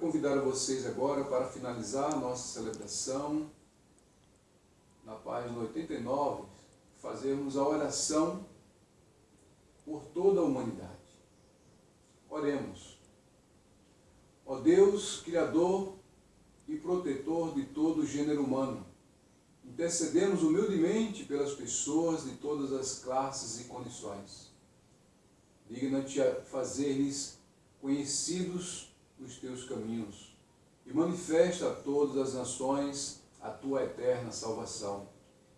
convidar vocês agora para finalizar a nossa celebração, na página 89, fazermos a oração por toda a humanidade. Oremos. Ó Deus, Criador e protetor de todo o gênero humano, intercedemos humildemente pelas pessoas de todas as classes e condições. Digna-te a fazer-lhes conhecidos os teus caminhos e manifesta a todas as nações a tua eterna salvação.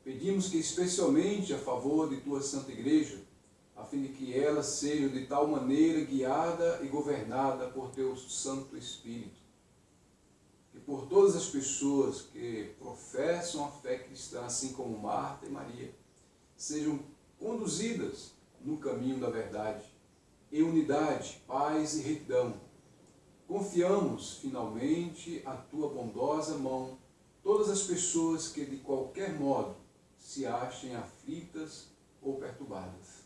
Pedimos que, especialmente a favor de tua Santa Igreja, a fim de que ela seja de tal maneira guiada e governada por teu Santo Espírito, que por todas as pessoas que professam a fé cristã, assim como Marta e Maria, sejam conduzidas no caminho da verdade, em unidade, paz e retidão. Confiamos, finalmente, a tua bondosa mão todas as pessoas que, de qualquer modo, se achem aflitas ou perturbadas.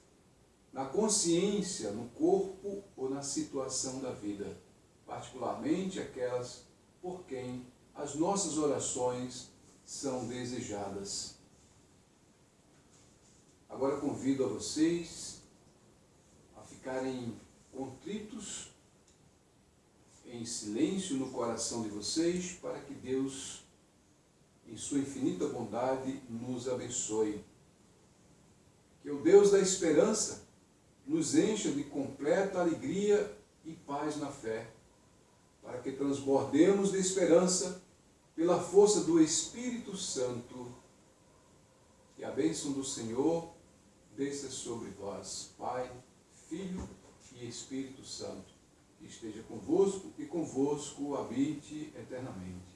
Na consciência, no corpo ou na situação da vida, particularmente aquelas por quem as nossas orações são desejadas. Agora convido a vocês a ficarem contritos, silêncio no coração de vocês, para que Deus, em sua infinita bondade, nos abençoe. Que o Deus da esperança nos encha de completa alegria e paz na fé, para que transbordemos de esperança pela força do Espírito Santo. Que a bênção do Senhor desça sobre vós, Pai, Filho e Espírito Santo, esteja convosco e convosco habite eternamente.